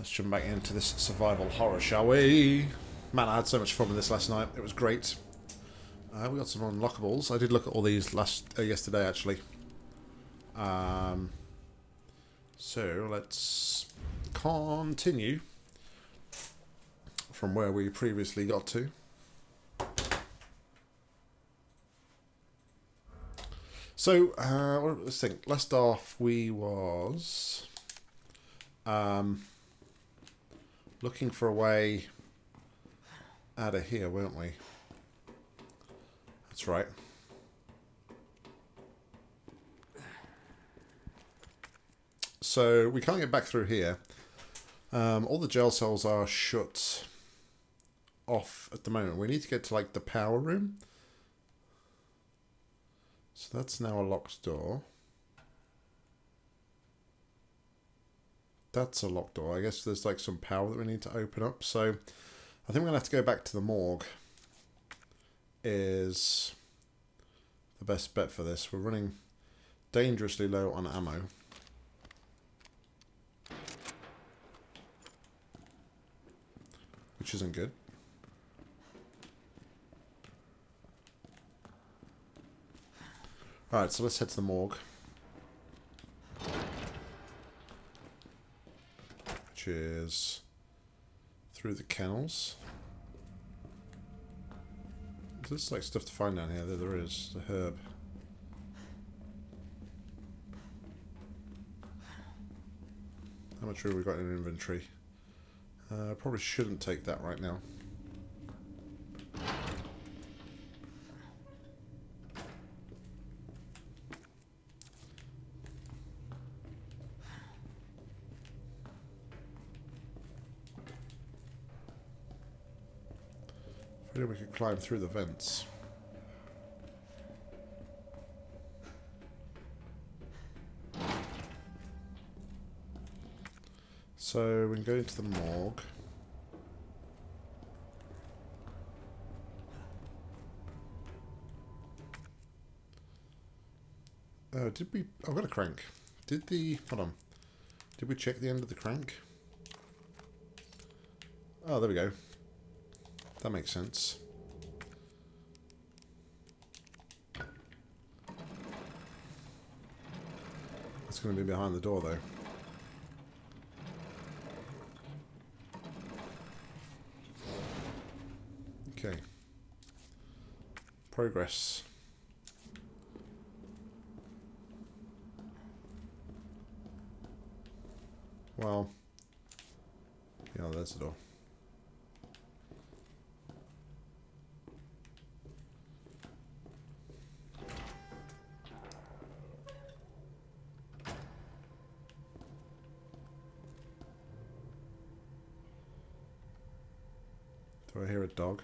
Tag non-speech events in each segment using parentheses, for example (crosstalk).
let's jump back into this survival horror, shall we? Man, I had so much fun with this last night. It was great. Uh, we got some unlockables. I did look at all these last uh, yesterday, actually. Um, so let's continue from where we previously got to. So, uh, let's think. Last off, we was um, looking for a way out of here, weren't we? That's right. So we can't get back through here. Um, all the jail cells are shut off at the moment. We need to get to like the power room. So that's now a locked door. That's a locked door. I guess there's like some power that we need to open up. So I think we're going to have to go back to the morgue. Is the best bet for this. We're running dangerously low on ammo. Which isn't good. Alright, so let's head to the morgue. Which is through the kennels. There's like stuff to find down here. There, there is. The herb. How much room we got in inventory? Uh, probably shouldn't take that right now. We can climb through the vents. So we can go into the morgue. Oh, did we... I've got a crank. Did the... Hold on. Did we check the end of the crank? Oh, there we go. That makes sense. It's going to be behind the door, though. Okay. Progress. Well, yeah, there's the door. Dog?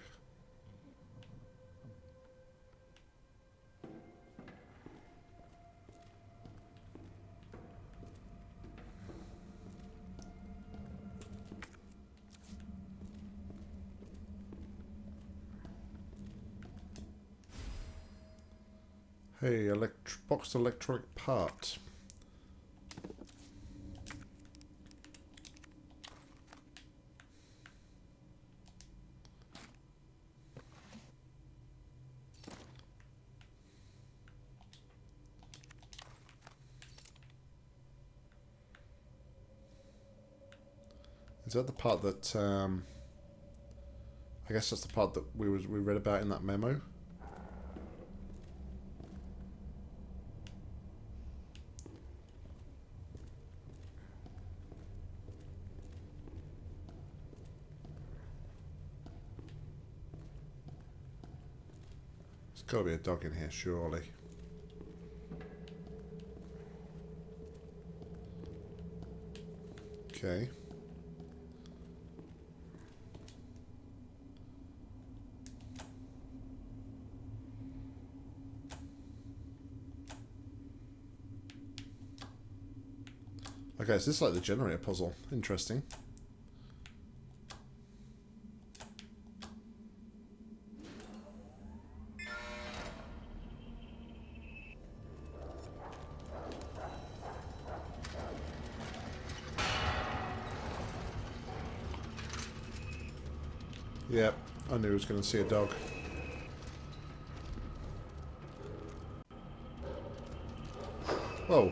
Hey, boxed electronic part. That the part that, um, I guess that's the part that we was we read about in that memo? There's got to be a dog in here, surely. Okay. Okay, so this is like the generator puzzle. Interesting. Yep, I knew I was going to see a dog. Whoa.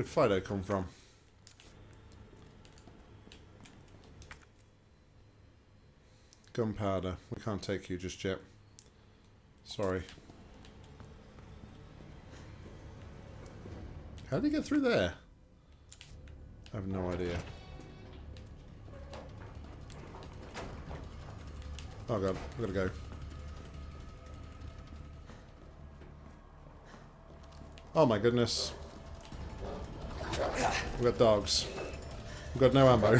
Where did Fido come from? Gunpowder. We can't take you just yet. Sorry. How did he get through there? I have no idea. Oh god, we gotta go. Oh my goodness. We've got dogs. We've got no ammo.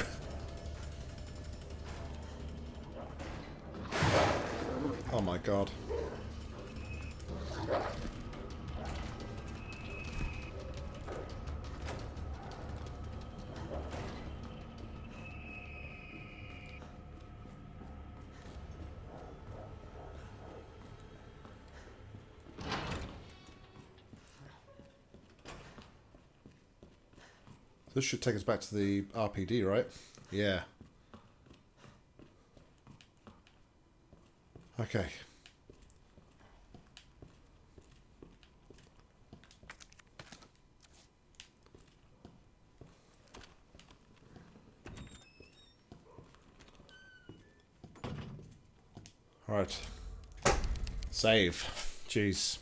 (laughs) oh my god. This should take us back to the RPD, right? Yeah. Okay. Alright. Save. Jeez.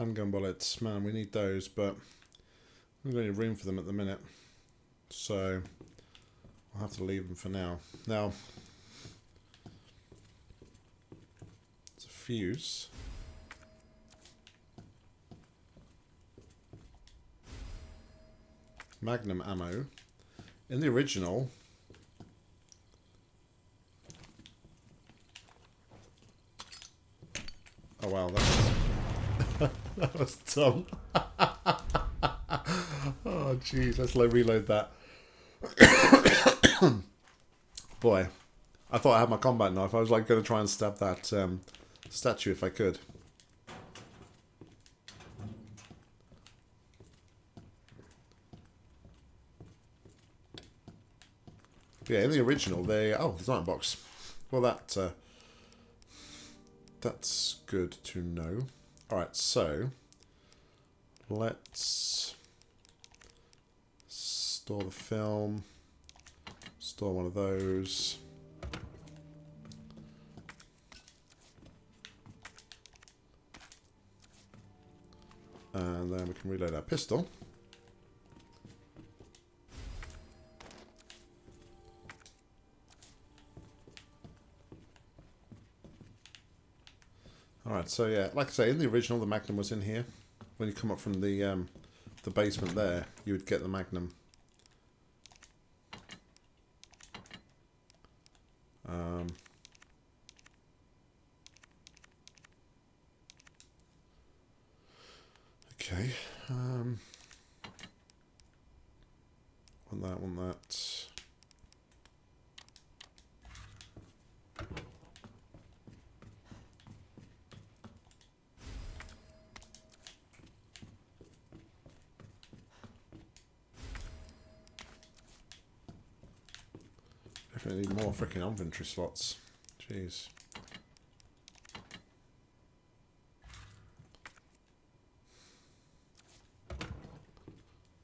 Handgun bullets. Man, we need those, but we don't have any room for them at the minute. So, I'll have to leave them for now. Now, it's a fuse. Magnum ammo. In the original, Oh wow, that was, (laughs) oh jeez, let's like reload that. (coughs) Boy, I thought I had my combat knife. I was like going to try and stab that um, statue if I could. Yeah, in the original, they oh, there's an box. Well, that uh, that's good to know. Alright, so let's store the film, store one of those. And then we can reload our pistol. Alright, so yeah, like I say, in the original, the Magnum was in here. When you come up from the um, the basement there, you would get the Magnum. Um, okay. Um, want that, want that. Definitely need more freaking inventory slots. Jeez.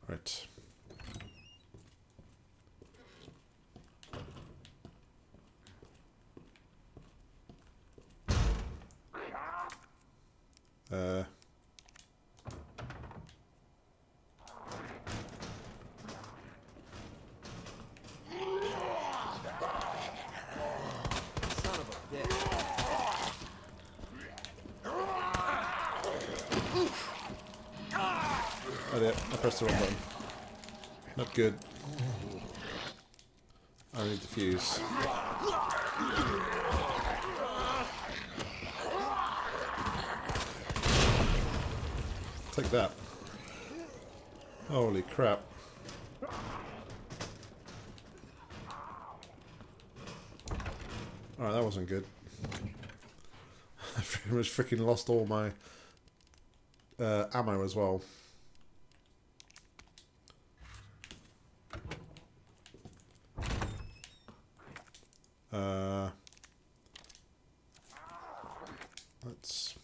Right. Uh... Son of a bitch. Oh dear, I pressed the wrong button. Not good. I need the fuse. Take that. Holy crap. Alright, that wasn't good. Much freaking lost all my uh, ammo as well. Uh, let's.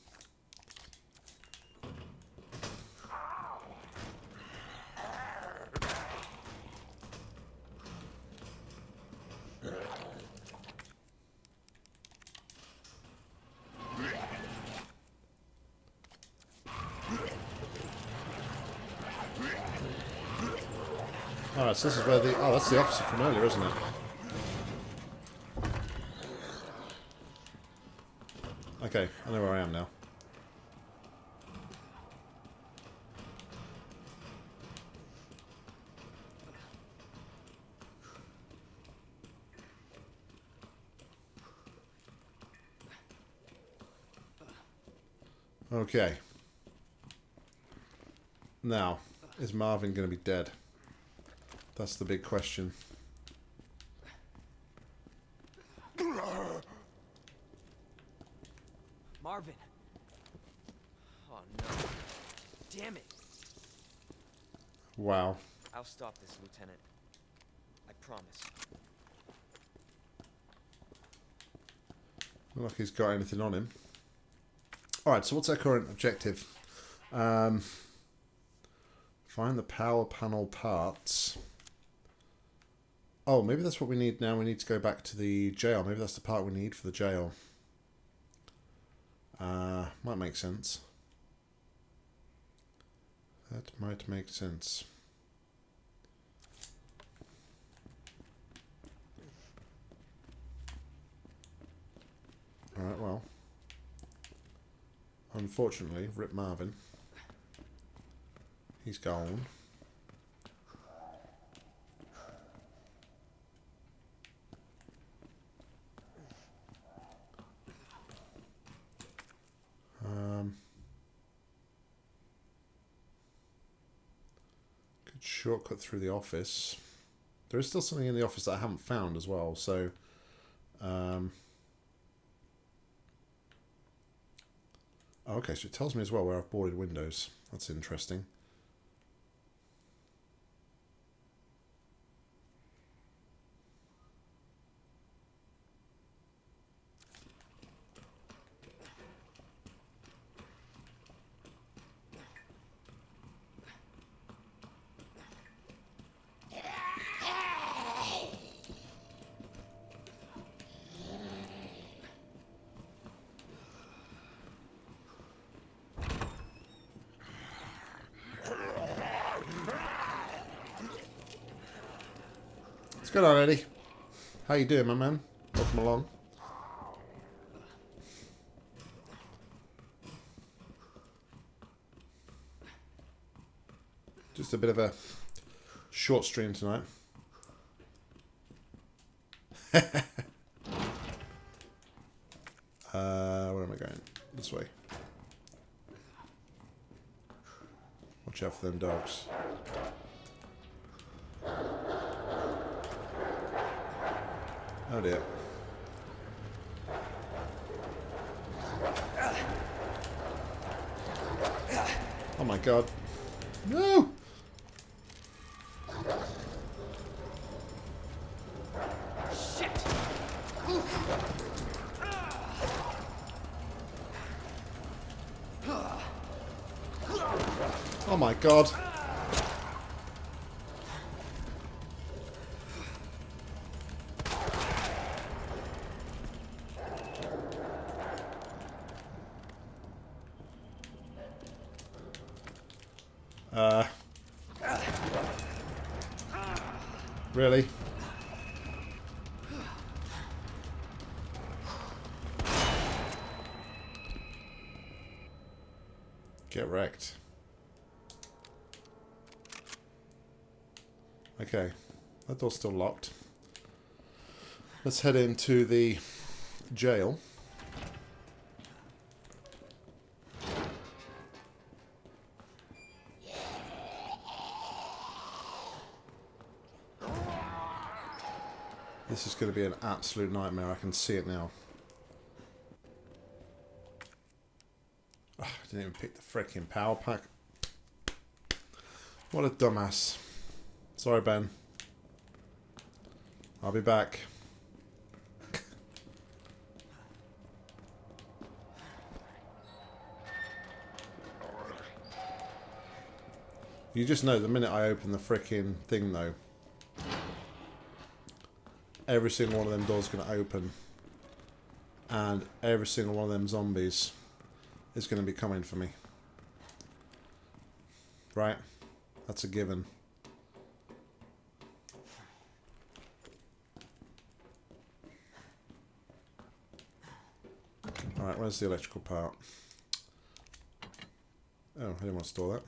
Alright, this is where the... Oh, that's the officer from earlier, isn't it? Okay, I know where I am now. Okay. Now, is Marvin going to be dead? That's the big question. Marvin. Oh no. Damn it. Wow. I'll stop this, Lieutenant. I promise. Not like he's got anything on him. Alright, so what's our current objective? Um, find the power panel parts. Oh, maybe that's what we need now. We need to go back to the jail. Maybe that's the part we need for the jail. Uh, might make sense. That might make sense. Alright, well. Unfortunately, Rip Marvin. He's gone. Um, good shortcut through the office. There is still something in the office that I haven't found as well, so... Um, oh, okay, so it tells me as well where I've boarded windows. That's interesting. What's going on, Eddie? How you doing, my man? Welcome along. Just a bit of a short stream tonight. (laughs) uh, where am I going? This way. Watch out for them dogs. Oh dear. Oh my god. No! Shit! Oh my god. Uh. Really? Get wrecked. Okay, that door's still locked. Let's head into the jail. This is going to be an absolute nightmare. I can see it now. Ugh, I didn't even pick the freaking power pack. What a dumbass. Sorry, Ben. I'll be back. You just know the minute I open the freaking thing, though, every single one of them doors going to open, and every single one of them zombies is going to be coming for me. Right? That's a given. Alright, where's the electrical part? Oh, I didn't want to store that.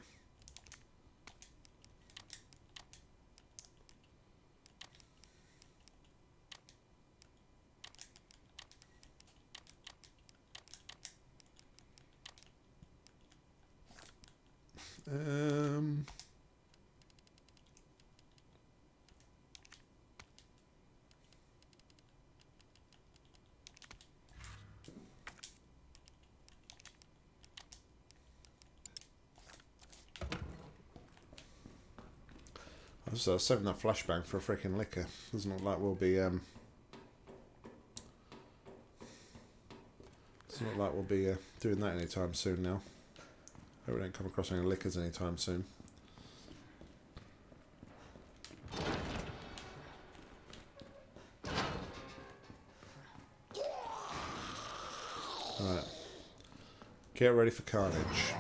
Was uh, saving that flashbang for a freaking licker. Doesn't look like we'll be. Um, doesn't look like we'll be uh, doing that anytime soon now. Hope we don't come across any lickers anytime soon. Alright. Get ready for carnage.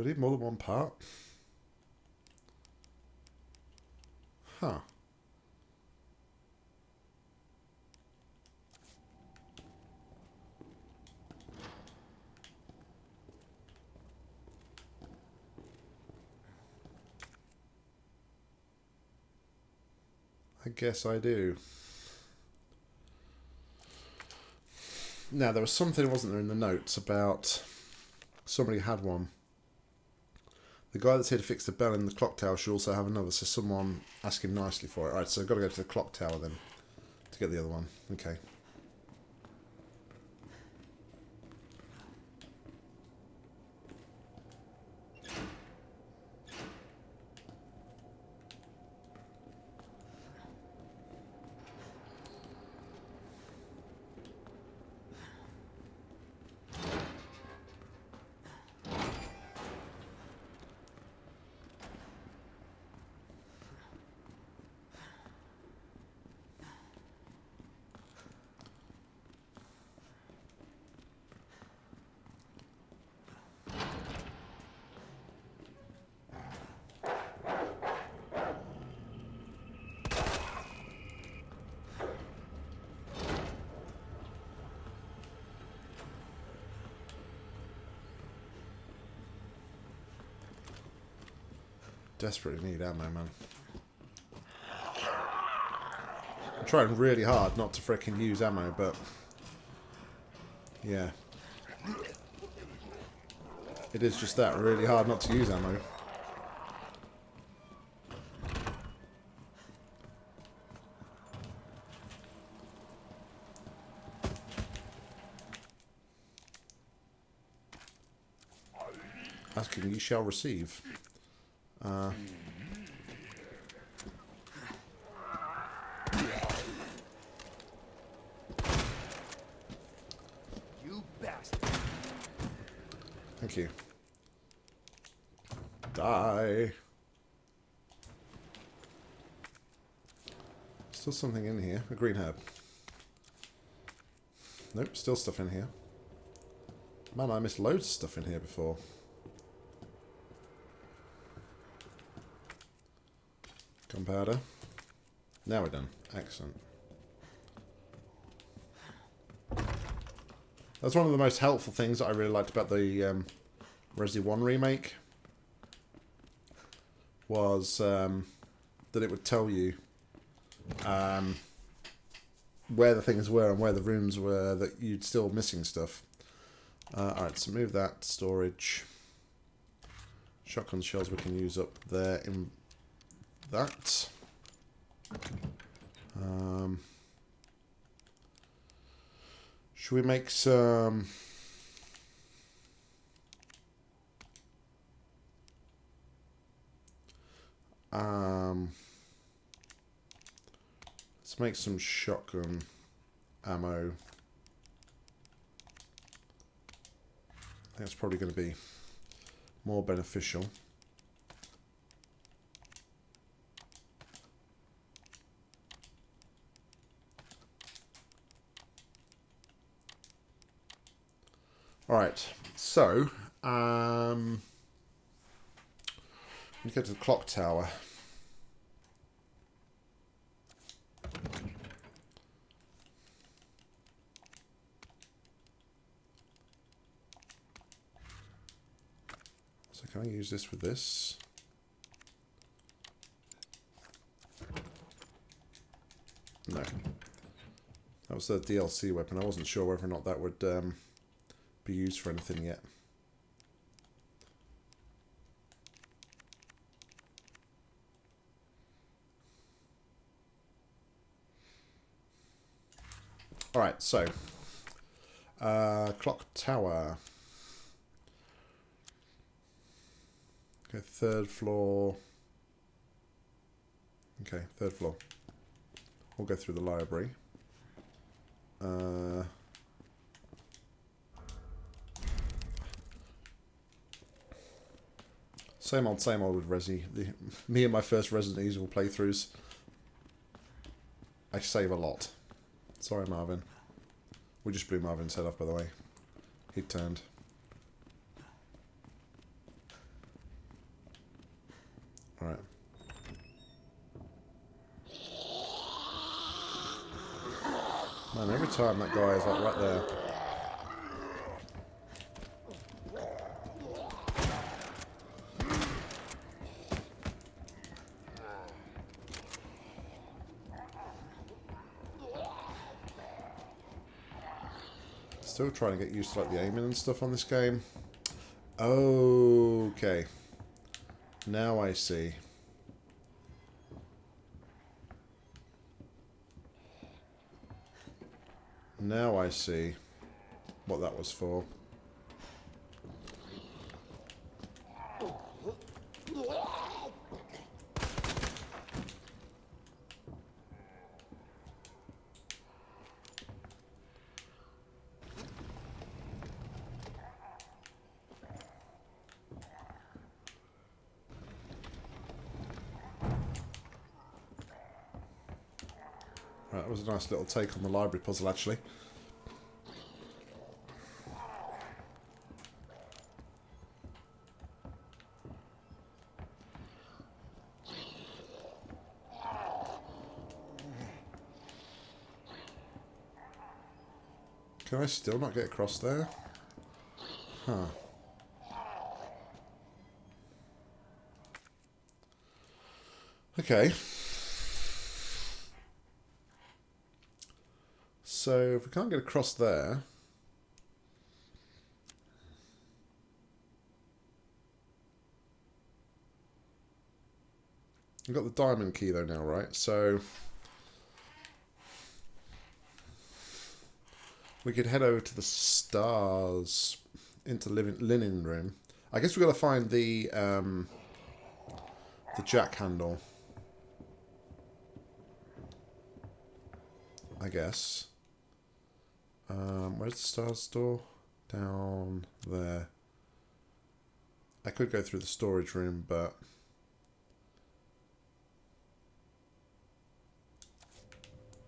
Do I need more than one part? Huh. I guess I do. Now, there was something, wasn't there, in the notes about somebody had one. The guy that's here to fix the bell in the clock tower should also have another, so someone ask him nicely for it. Alright, so I've got to go to the clock tower then to get the other one. Okay. Desperately need ammo, man. I'm trying really hard not to freaking use ammo, but... Yeah. It is just that, really hard not to use ammo. Asking you shall receive. Uh, You bastard. thank you. Die. Still something in here. A green herb. Nope, still stuff in here. Man, I missed loads of stuff in here before. Gunpowder. Now we're done. Excellent. That's one of the most helpful things that I really liked about the um, Resi 1 remake. Was um, that it would tell you um, where the things were and where the rooms were that you'd still missing stuff. Uh, Alright, so move that storage. Shotgun shells we can use up there in that. Um, should we make some... Um, let's make some shotgun ammo. That's probably going to be more beneficial. Right, so um, we go to the clock tower. So can I use this with this? No. That was the DLC weapon. I wasn't sure whether or not that would um, be used for anything yet. Alright, so uh, clock tower. Okay, third floor. Okay, third floor. We'll go through the library. Uh, same old, same old with Resi. The, me and my first Resident Evil playthroughs. I save a lot. Sorry, Marvin. We just blew Marvin's head off, by the way. He turned. Alright. Man, every time that guy is like right there. Still trying to get used to like the aiming and stuff on this game. Okay. Now I see. Now I see what that was for. Nice little take on the library puzzle, actually. Can I still not get across there? Huh. Okay. So if we can't get across there... We've got the diamond key though now, right? So... We could head over to the stars into living linen room. I guess we've got to find the um, the jack handle. I guess. Um, where's the stars store? Down there. I could go through the storage room, but...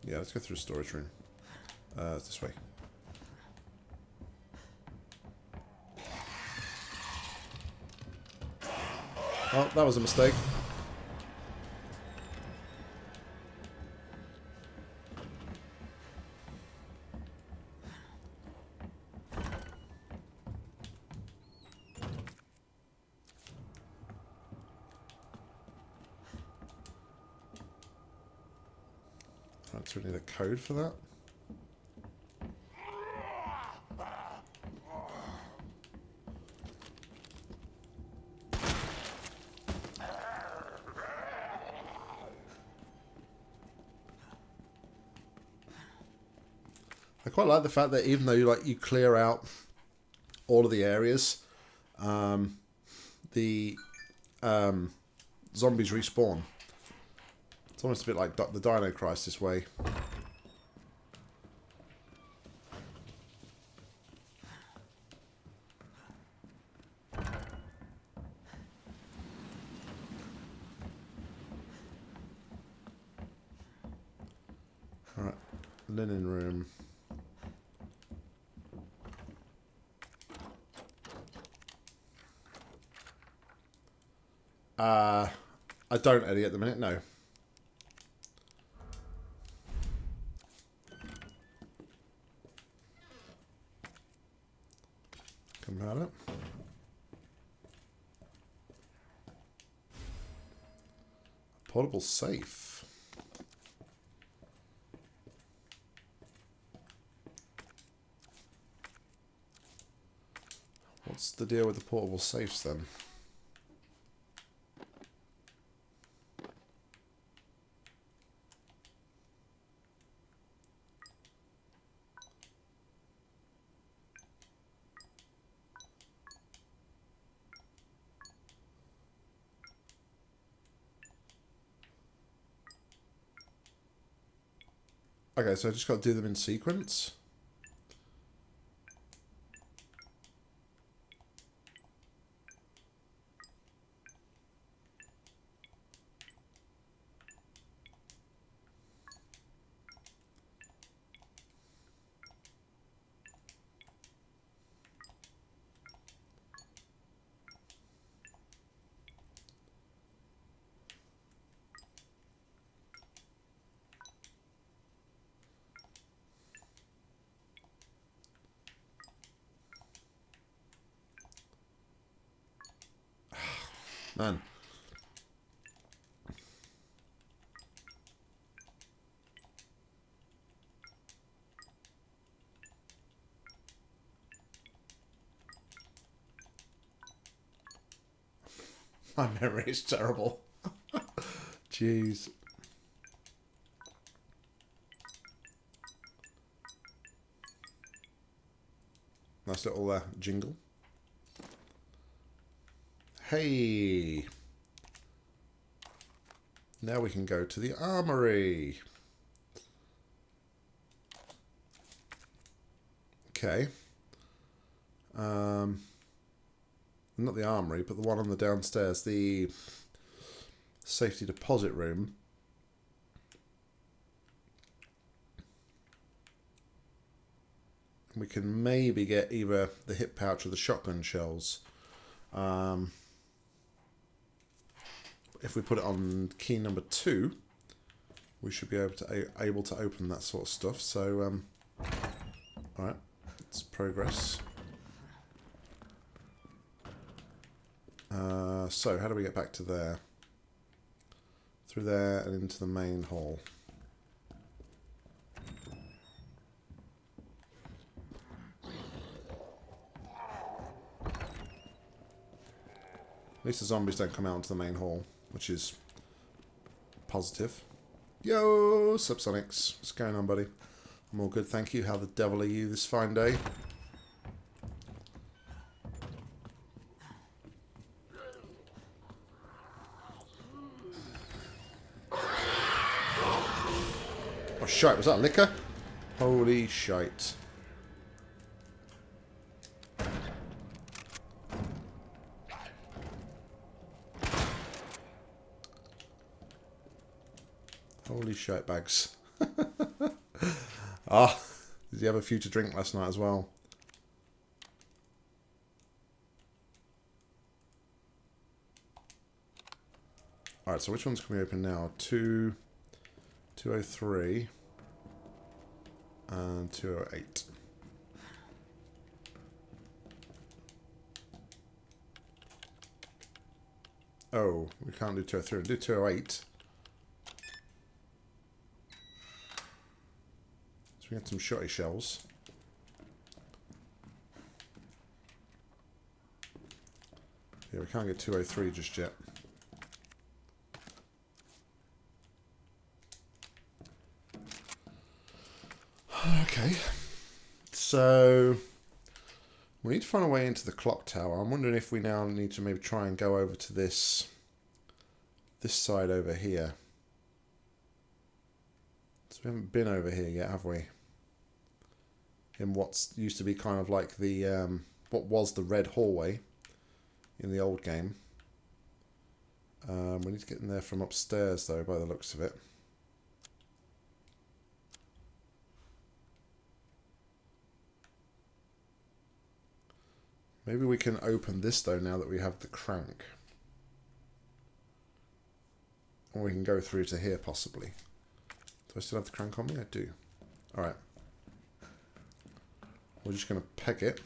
Yeah, let's go through storage room. Uh, it's this way. Oh, that was a mistake. We need a code for that. I quite like the fact that even though you like you clear out all of the areas, um, the um, zombies respawn. It's almost a bit like the Dino Crisis way. Alright, linen room. Uh, I don't, Eddie, at the minute, no. Come about it. Safe. What's the deal with the portable safes then? Okay, so I just got to do them in sequence. Man. (laughs) My memory is terrible. (laughs) Jeez. Nice little uh, jingle. Hey! Now we can go to the armory. Okay. Um, not the armory, but the one on the downstairs, the safety deposit room. We can maybe get either the hip pouch or the shotgun shells. Um, if we put it on key number two, we should be able to able to open that sort of stuff. So, um, all right, let's progress. Uh, so, how do we get back to there? Through there and into the main hall. At least the zombies don't come out into the main hall which is positive. Yo, Subsonics. What's going on, buddy? I'm all good, thank you. How the devil are you this fine day? Oh, shite. Was that licker? Holy shite. Holy shite bags. (laughs) Ah, did you have a few to drink last night as well? Alright, so which ones can we open now? Two, 203 and 208. Oh, we can't do 203. We'll do 208. We some shotty shells. Yeah, we can't get 203 just yet. Okay. So we need to find a way into the clock tower. I'm wondering if we now need to maybe try and go over to this this side over here. So we haven't been over here yet, have we? In what's used to be kind of like the um, what was the red hallway in the old game. Um, we need to get in there from upstairs though, by the looks of it. Maybe we can open this though now that we have the crank. Or we can go through to here possibly. Do I still have the crank on me? I do. Alright. We're just going to peg it.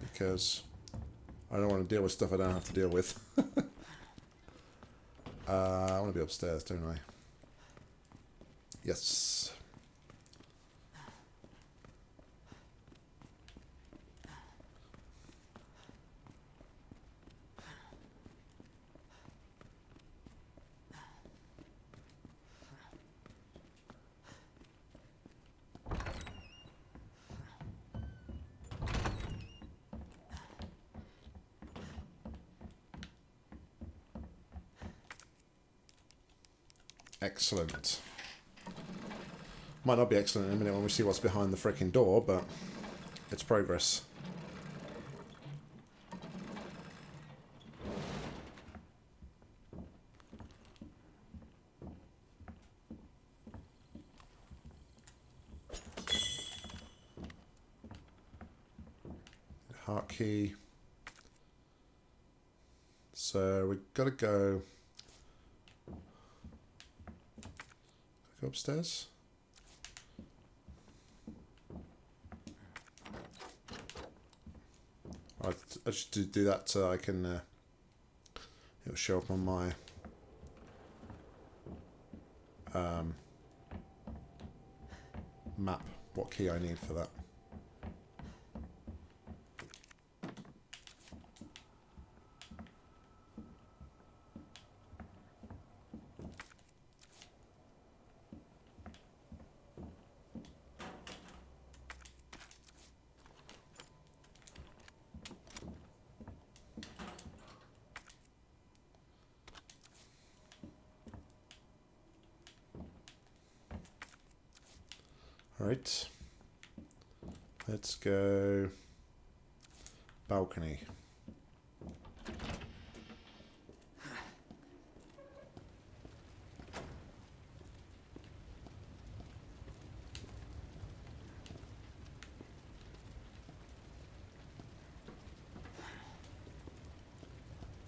Because I don't want to deal with stuff I don't have to deal with. (laughs) uh, I want to be upstairs, don't I? Yes. Excellent. Might not be excellent in a minute when we see what's behind the freaking door, but it's progress. Heart key. So we've got to go. Go upstairs. I, I should do that so I can. Uh, it'll show up on my. Um, map what key I need for that. Right. Let's go balcony.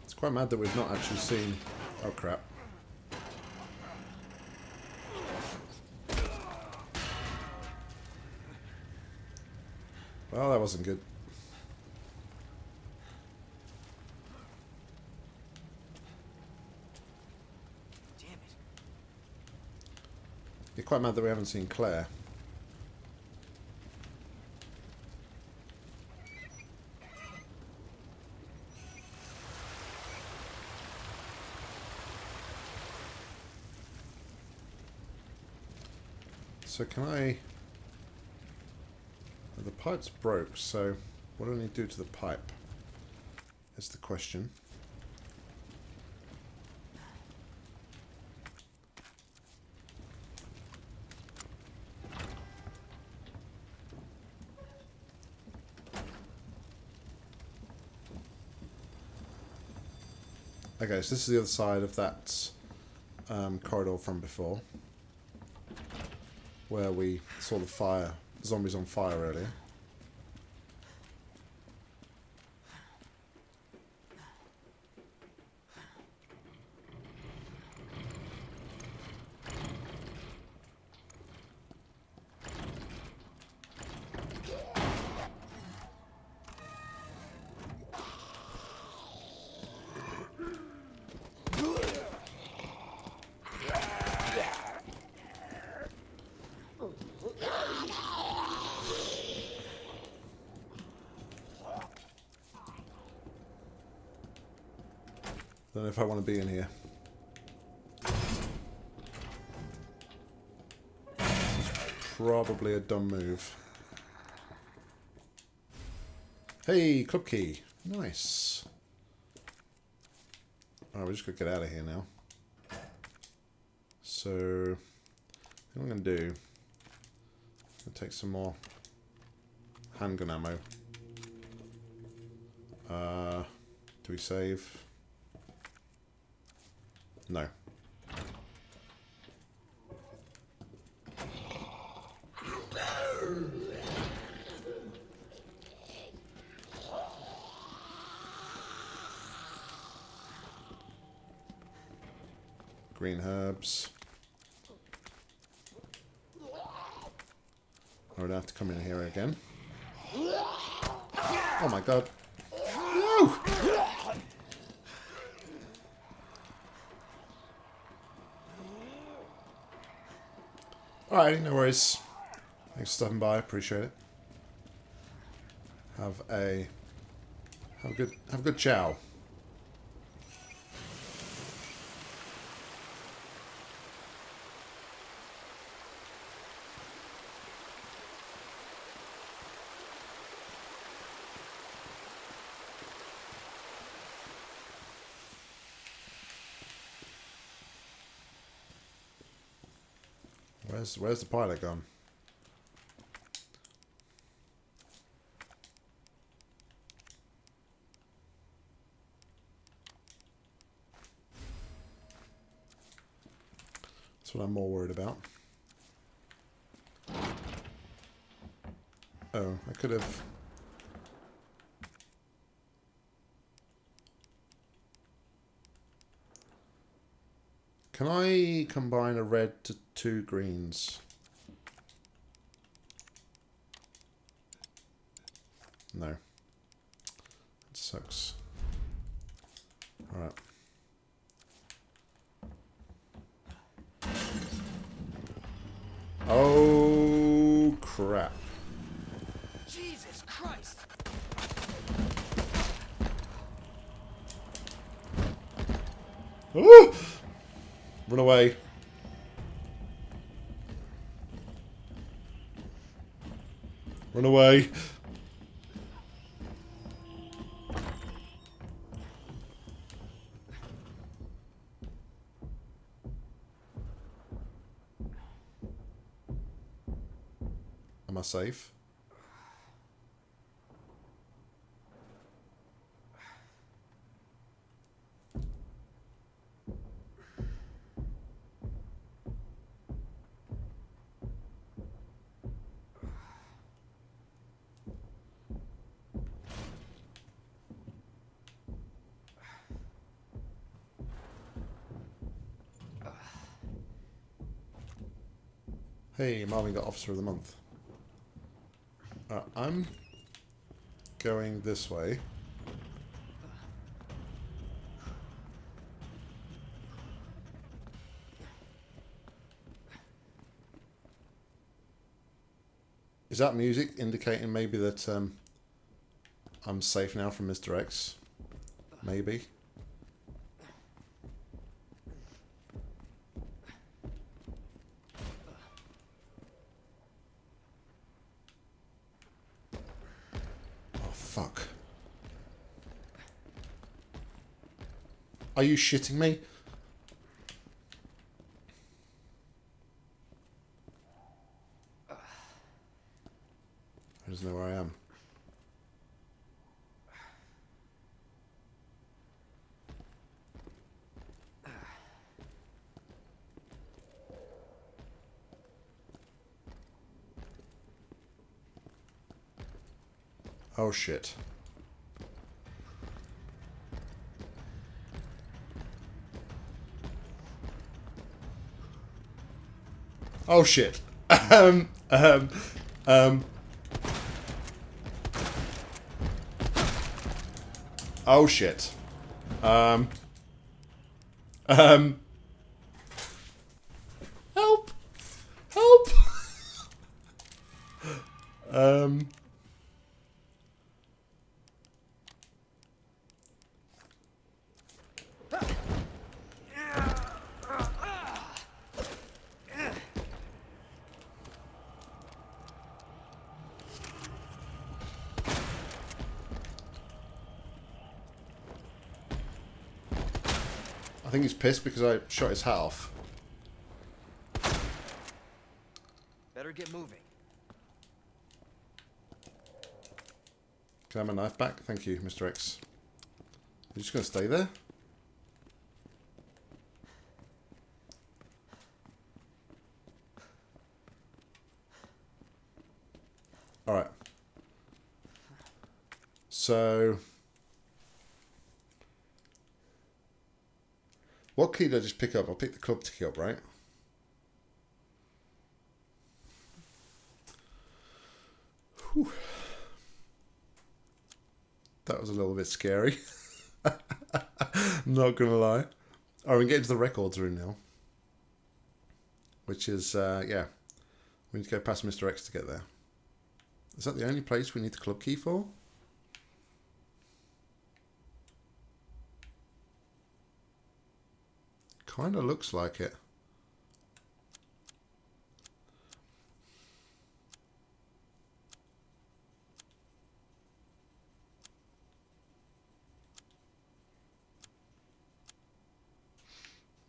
It's quite mad that we've not actually seen... Oh crap. Well, that wasn't good. Damn it. You're quite mad that we haven't seen Claire. So can I... The pipe's broke, so what do I need to do to the pipe? Is the question. Okay, so this is the other side of that um, corridor from before. Where we saw the fire, zombies on fire earlier. If I want to be in here. Probably a dumb move. Hey, club key. Nice. Alright, we just gotta get out of here now. So, what I'm gonna do, I'll take some more handgun ammo. Uh, do we save? No. Green herbs. I would have to come in here again. Oh my god. Alright, no worries. Thanks for stopping by, appreciate it. Have a have a good have a good chow. Where's where's the pilot gone? That's what I'm more worried about. Oh, I could have... Can I combine a red to two greens? No. It sucks. Alright. Safe? Hey, Marvin got Officer of the Month. Uh, I'm going this way. Is that music indicating maybe that um, I'm safe now from Mr. X? Maybe. Oh, fuck. Are you shitting me? I just know where I am. Oh shit. Oh shit. um, um, um. Oh shit. Um. Um. Help! Help! (laughs) um. I think he's pissed because I shot his hat off. Better get moving. Can I have my knife back? Thank you, Mr. X. You're just going to stay there? Alright. So... What key did I just pick up? I'll pick the club key up, right? Whew. That was a little bit scary. (laughs) Not gonna lie. Alright, we can get into the records room now. Which is, uh, yeah. We need to go past Mr. X to get there. Is that the only place we need the club key for? Kinda looks like it.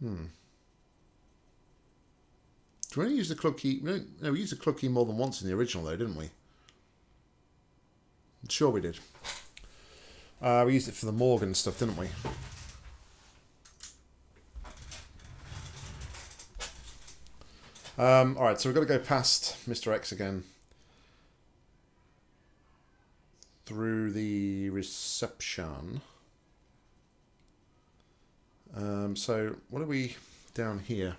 Hmm. Do we only use the club key? No, no, we used the club key more than once in the original, though, didn't we? Sure, we did. Uh, we used it for the Morgan stuff, didn't we? Um, all right, so we've got to go past Mr. X again through the reception. Um, so what are we down here?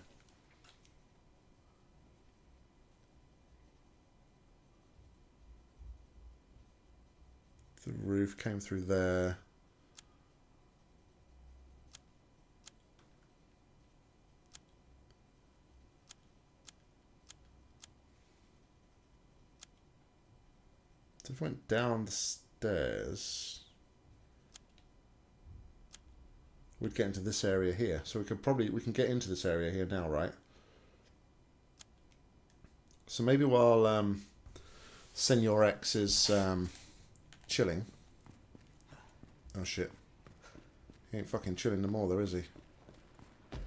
The roof came through there. So if I went down the stairs, we'd get into this area here. So we could probably, we can get into this area here now, right? So maybe while um, Senor X is um, chilling. Oh shit. He ain't fucking chilling no more though, is he? Oh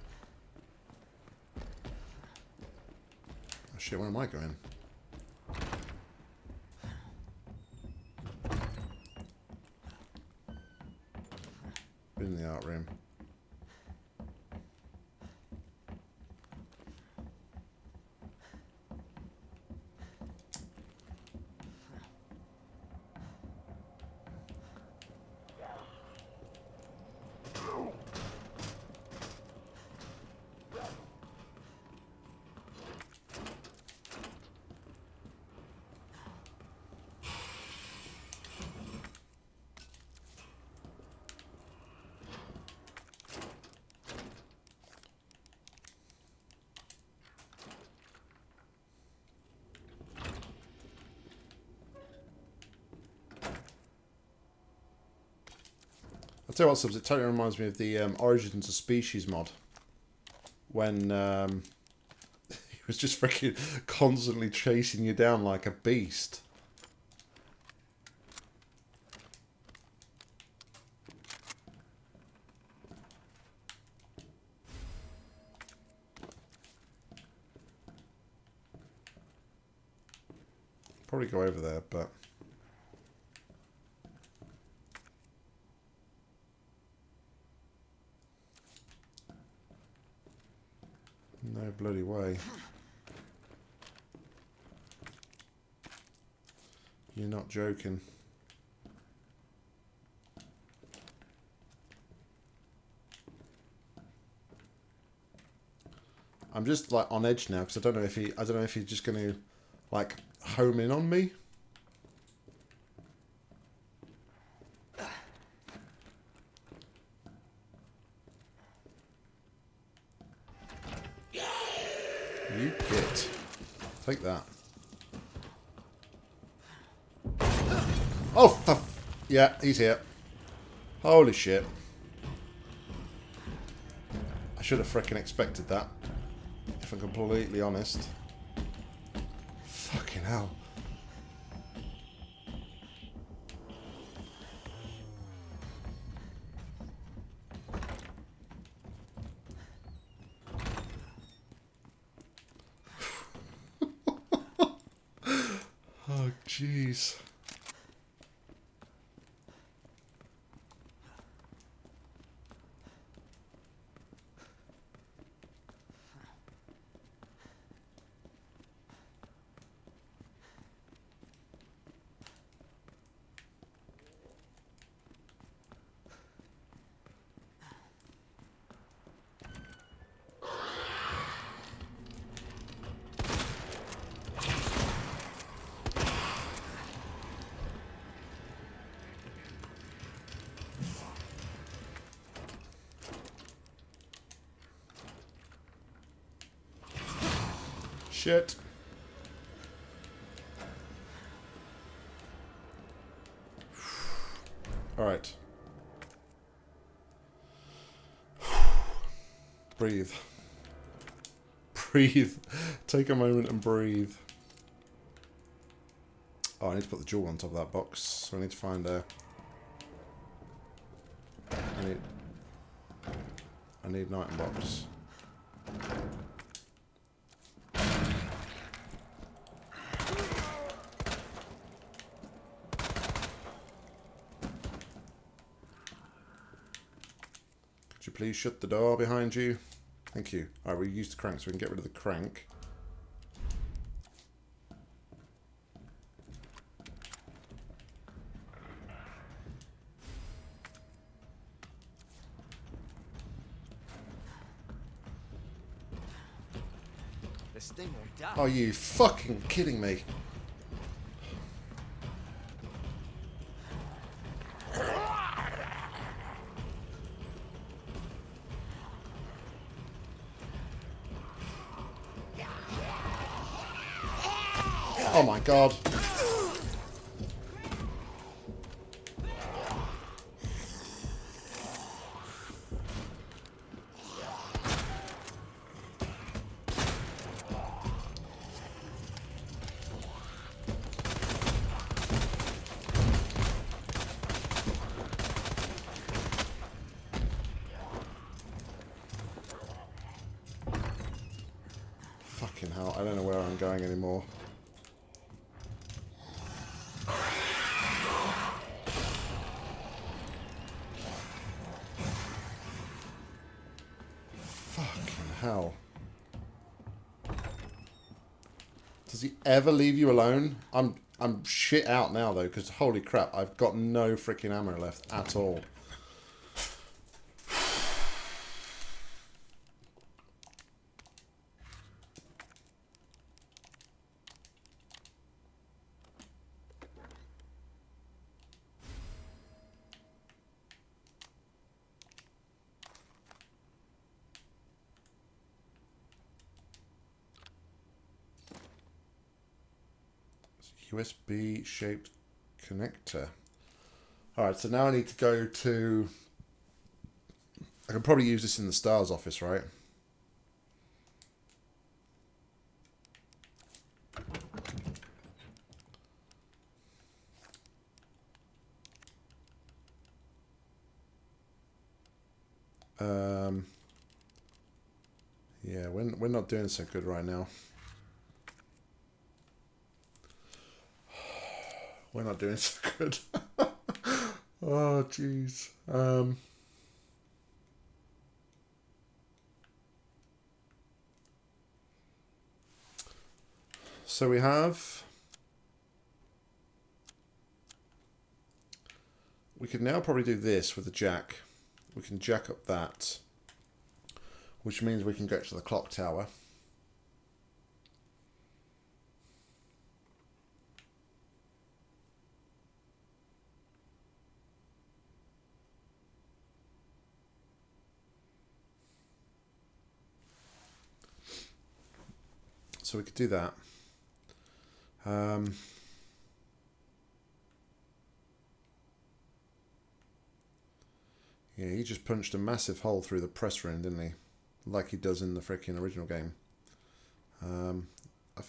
shit, where am I going? Been in the art room. I'll tell you what, Subs, it totally reminds me of the um, Origins of Species mod. When um, (laughs) he was just freaking constantly chasing you down like a beast. Probably go over there, but... No bloody way. You're not joking. I'm just like on edge now because I don't know if he I don't know if he's just going to like home in on me. Yeah, he's here. Holy shit. I should have fricking expected that. If I'm completely honest. Fucking hell. (laughs) oh, jeez. Shit. (sighs) Alright. (sighs) breathe. (laughs) Breathe. Take a moment and breathe. Oh, I need to put the jewel on top of that box. So I need to find a... I need... I need an item box. Please shut the door behind you? Thank you. Alright, we use the crank so we can get rid of the crank. This thing won't die. Are you fucking kidding me? Oh my god. Ever leave you alone? I'm I'm shit out now though, because holy crap, I've got no freaking ammo left at all. USB shaped connector. Alright, so now I need to go to... I can probably use this in the STARS office, right? Um, yeah, we're, we're not doing so good right now. We're not doing (laughs) so good. oh, jeez. Um, so we have... We could now probably do this with the jack. We can jack up that, which means we can get to the clock tower. So we could do that. Um, yeah, he just punched a massive hole through the press room, didn't he? Like he does in the freaking original game. Um, I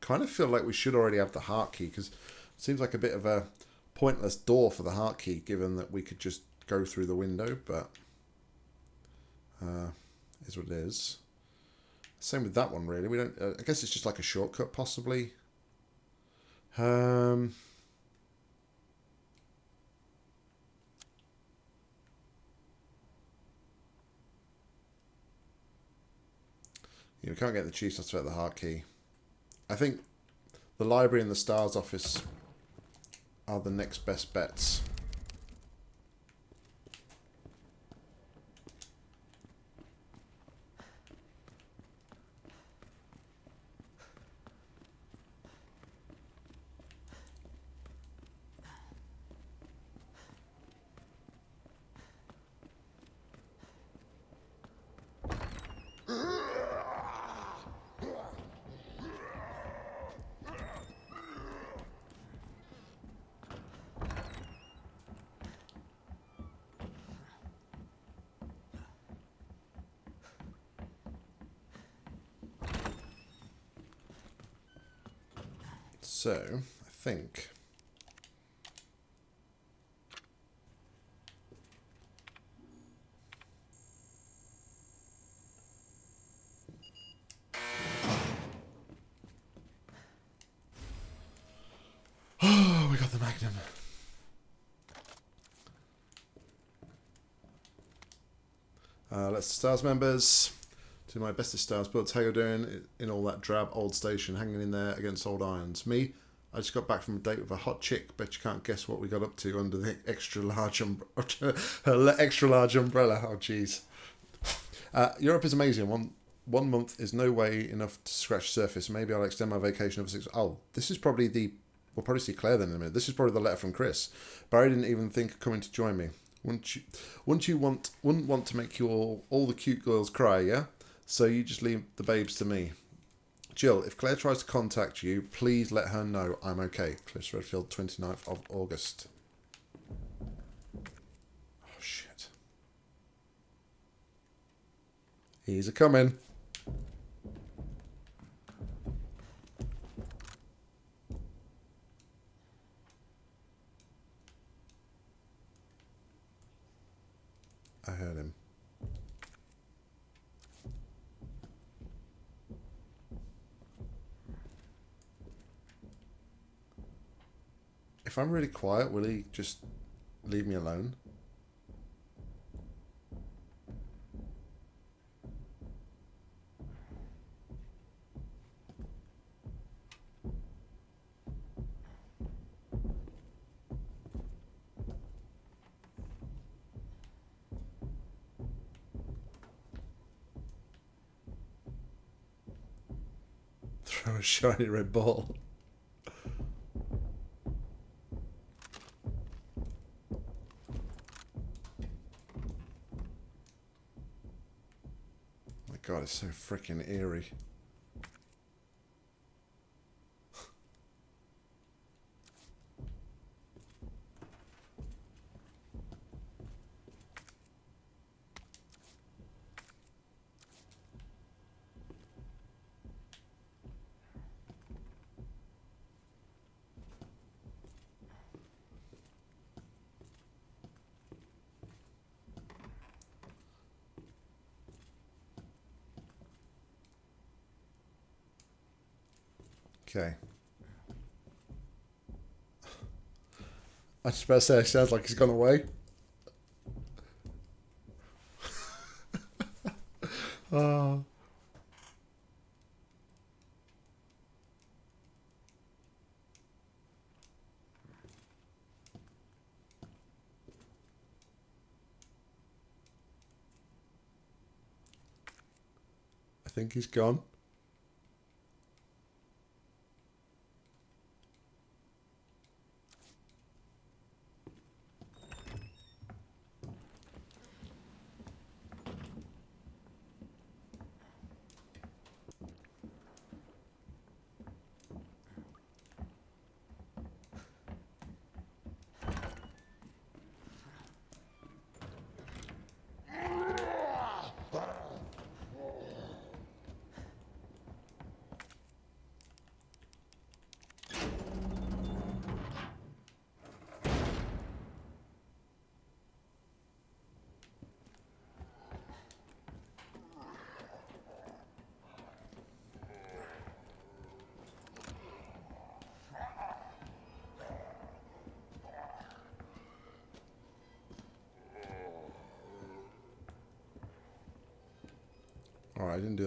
kind of feel like we should already have the heart key because it seems like a bit of a pointless door for the heart key, given that we could just go through the window, but uh, is what it is. Same with that one, really. We don't. Uh, I guess it's just like a shortcut, possibly. Um, we can't get the chiefs to the heart key. I think the library and the stars office are the next best bets. So, I think... Oh, we got the Magnum. Stars members. To my bestest stars, but how you doing in all that drab old station, hanging in there against old Irons. Me, I just got back from a date with a hot chick. Bet you can't guess what we got up to under the extra large umbrella. (laughs) extra large umbrella. Oh, jeez. Uh, Europe is amazing. One one month is no way enough to scratch surface. Maybe I'll extend my vacation over six. Oh, this is probably the. We'll probably see Claire then in a minute. This is probably the letter from Chris. Barry didn't even think of coming to join me. Wouldn't you? Wouldn't you want? Wouldn't want to make you all the cute girls cry? Yeah. So you just leave the babes to me. Jill, if Claire tries to contact you, please let her know I'm okay. Chris Redfield, 29th of August. Oh, shit. He's a coming. I heard him. if I'm really quiet, will he just leave me alone? Throw a shiny red ball. My god, it's so freaking eerie. Okay. I just about to say, it sounds like he's gone away. oh. (laughs) I think he's gone.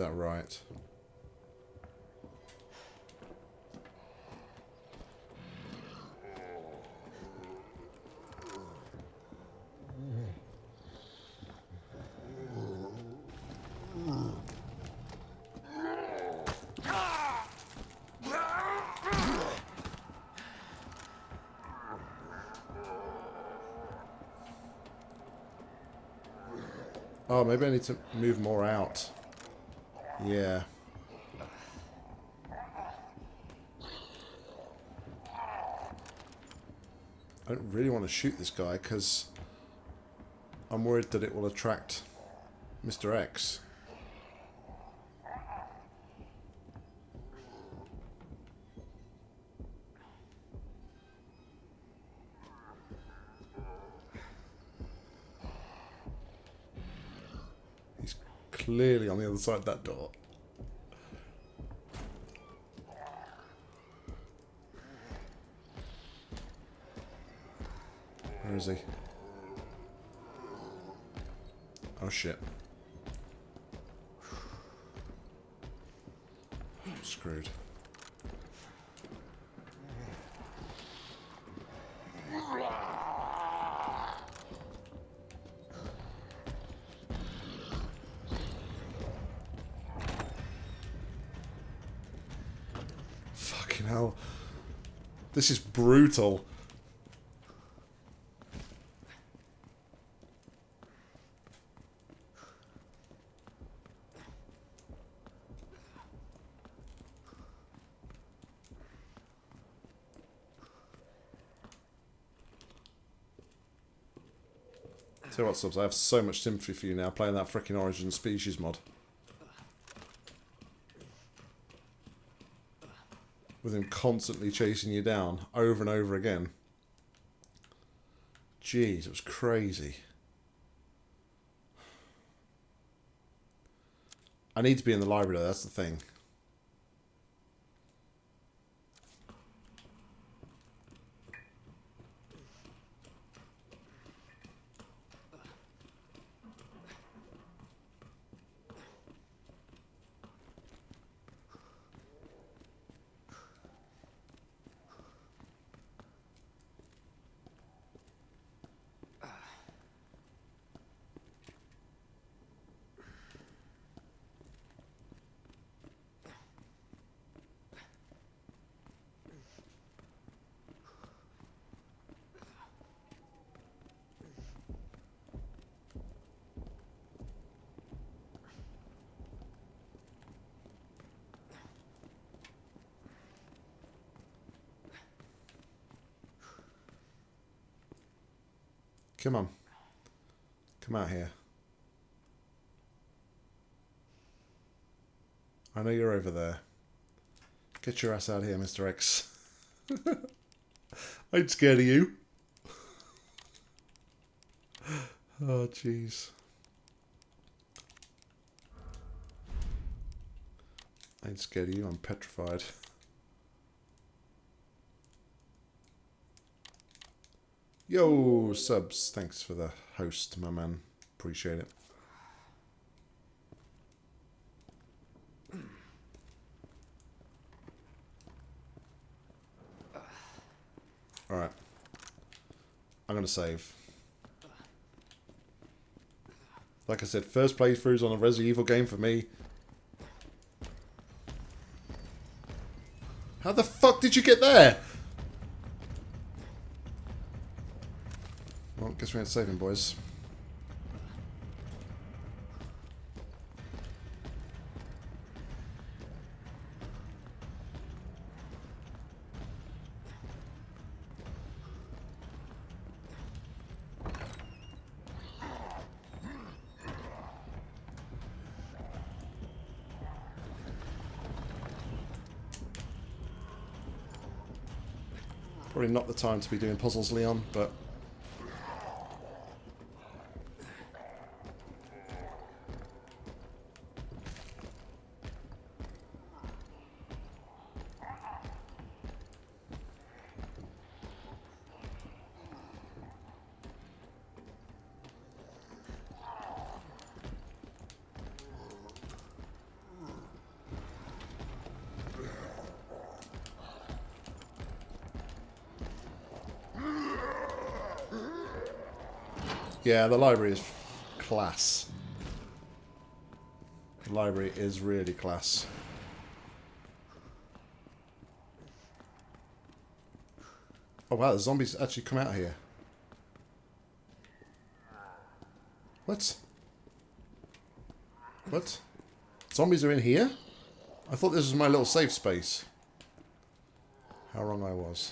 That right. Oh, maybe I need to move more out. Yeah. I don't really want to shoot this guy because I'm worried that it will attract Mr. X. He's clearly on the other side of that door. Where is he? Oh shit. Screwed. Fucking hell. This is brutal. Tell you what, Subs, I have so much sympathy for you now playing that freaking Origin Species mod. With him constantly chasing you down over and over again. Jeez, it was crazy. I need to be in the library though, that's the thing. Come on. Come out here. I know you're over there. Get your ass out here, Mr. X. (laughs) I'm scared of you. (laughs) Oh, jeez. I ain't scared of you, I'm petrified. (laughs) Yo, subs. Thanks for the host, my man. Appreciate it. Alright. I'm going to save. Like I said, first playthroughs on a Resident Evil game for me. How the fuck did you get there? Guess we ain't saving, boys. Probably not the time to be doing puzzles, Leon, but Yeah, the library is class. The library is really class. Oh wow, the zombies actually come out here. What? What? Zombies are in here? I thought this was my little safe space. How wrong I was.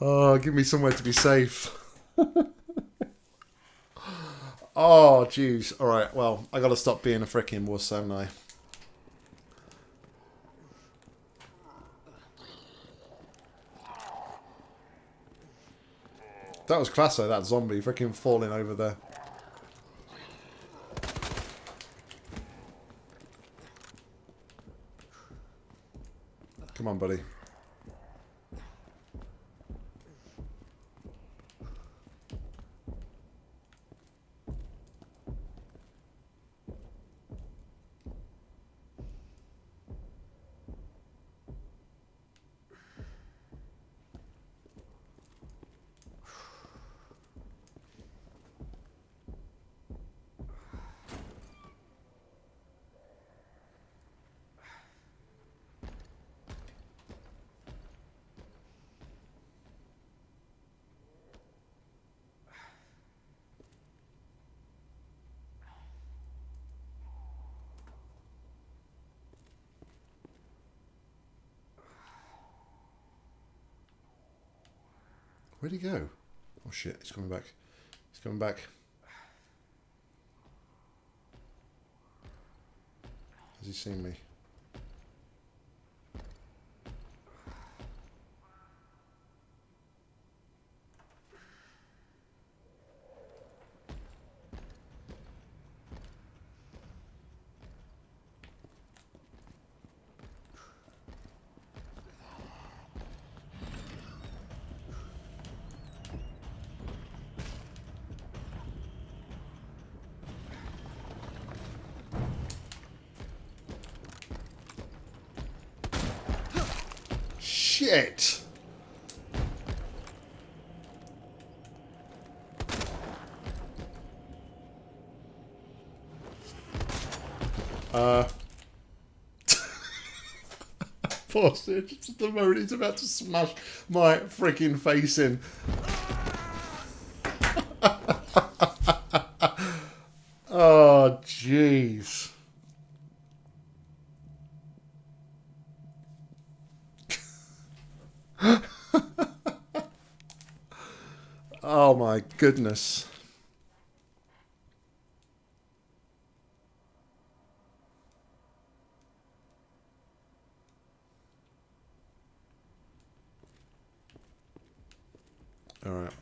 Oh, give me somewhere to be safe. (laughs) oh, jeez. Alright, well, I gotta stop being a freaking wuss, haven't I? That was class though, that zombie freaking falling over there. Come on, buddy. He go? Oh shit, he's coming back. He's coming back. Has he seen me? Shit! Uh. Pause it at the moment he's about to smash my freaking face in. oh, jeez. Goodness. Alright.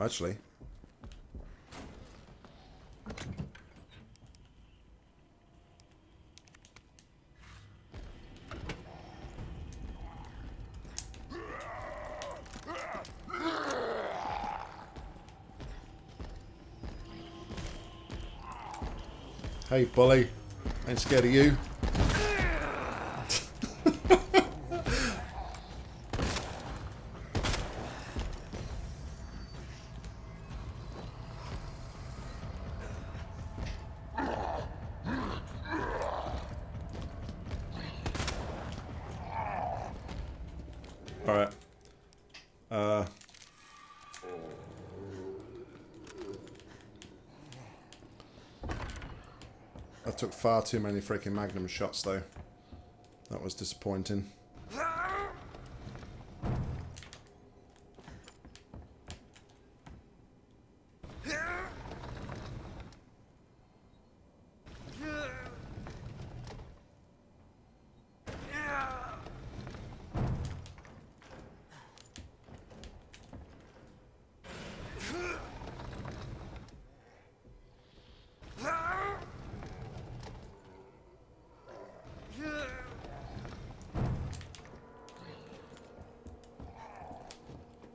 Actually. Hey, bully. Ain't scared of you. Alright. Uh... I took far too many freaking magnum shots though. That was disappointing.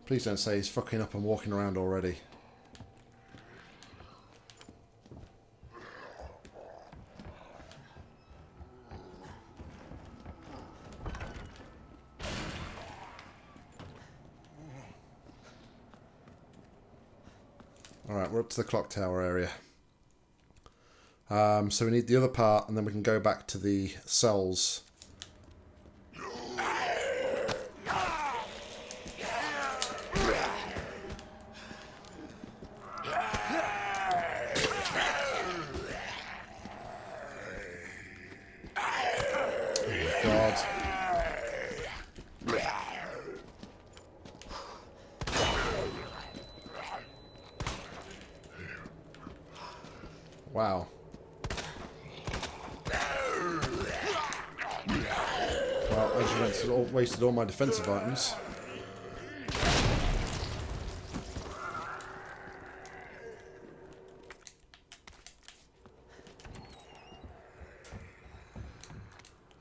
Please don't say he's fucking up and walking around already. Alright, we're up to the clock tower area. Um, so we need the other part and then we can go back to the cells wasted all, my defensive items.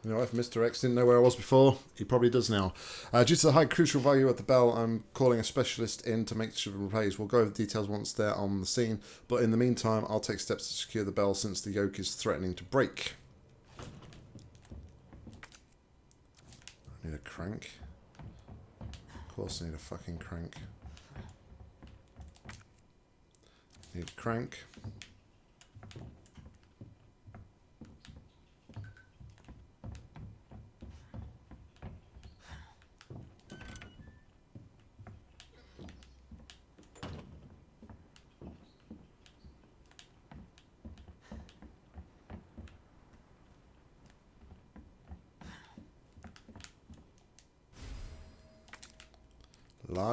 You know, if Mr. X didn't know where I was before, he probably does now. Uh, due to the high crucial value of the bell, I'm calling a specialist in to make sure it plays. We'll go over the details once they're on the scene, but in the meantime, I'll take steps to secure the bell since the yoke is threatening to break. I need a crank. Of course I need a fucking crank. Need crank.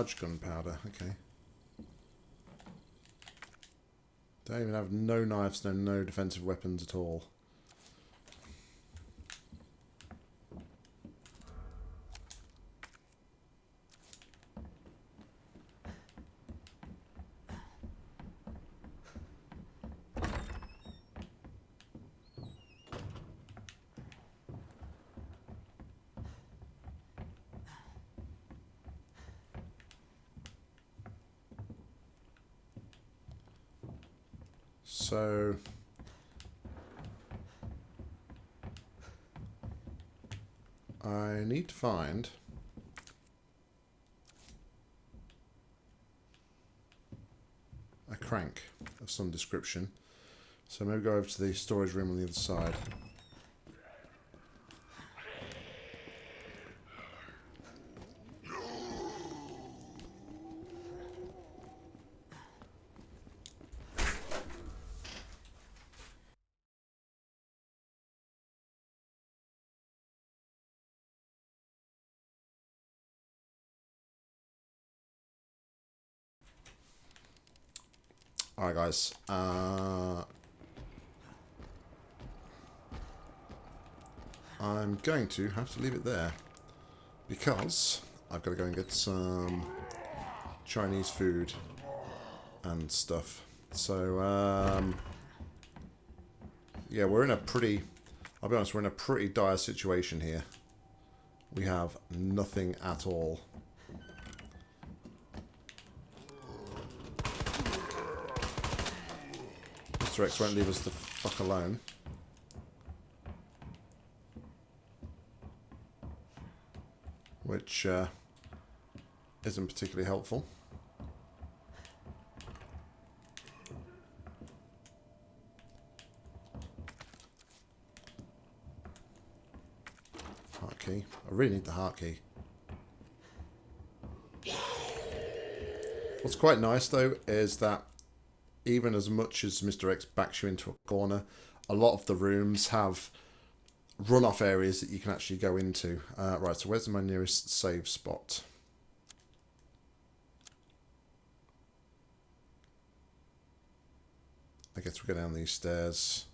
Large gunpowder, okay. Don't even have no knives, no no defensive weapons at all. So I need to find a crank of some description. So maybe go over to the storage room on the other side. Uh, I'm going to have to leave it there because I've got to go and get some Chinese food and stuff. So, um, yeah, we're in a pretty, I'll be honest, we're in a pretty dire situation here. We have nothing at all. Mr. X won't leave us the fuck alone. Which uh, isn't particularly helpful. Heart key. I really need the heart key. What's quite nice though is that even as much as Mr. X backs you into a corner, a lot of the rooms have run-off areas that you can actually go into. Uh, right, so where's my nearest save spot? I guess we go down these stairs.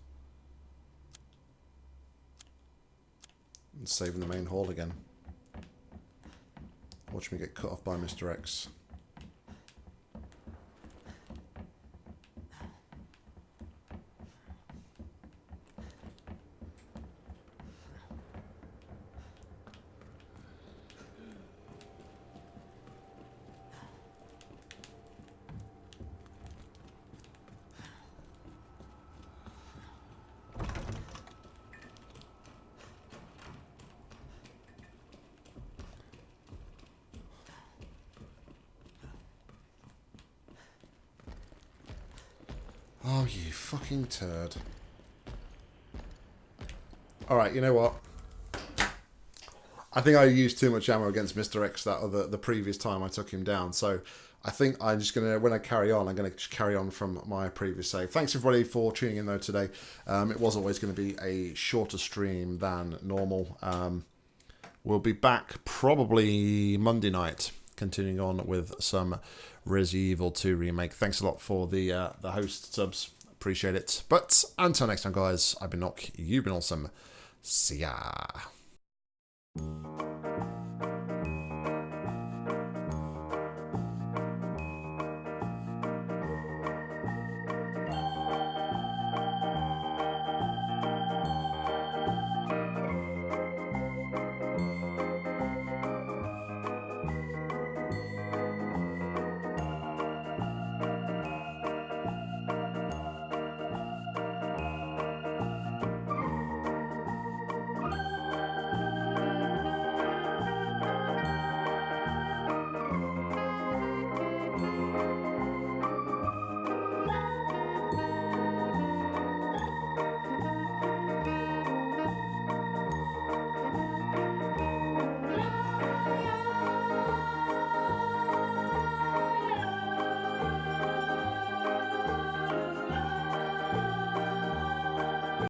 And save in the main hall again. Watch me get cut off by Mr. X. fucking turd. Alright, you know what? I think I used too much ammo against Mr. X that other the previous time I took him down. So I think I'm just gonna when I carry on, I'm gonna just carry on from my previous save. Thanks everybody for tuning in though today. Um, it was always going to be a shorter stream than normal. Um, we'll be back probably Monday night, continuing on with some Resident Evil 2 remake. Thanks a lot for the uh, the host subs. Appreciate it. But until next time, guys, I've been Nock. You've been awesome. See ya.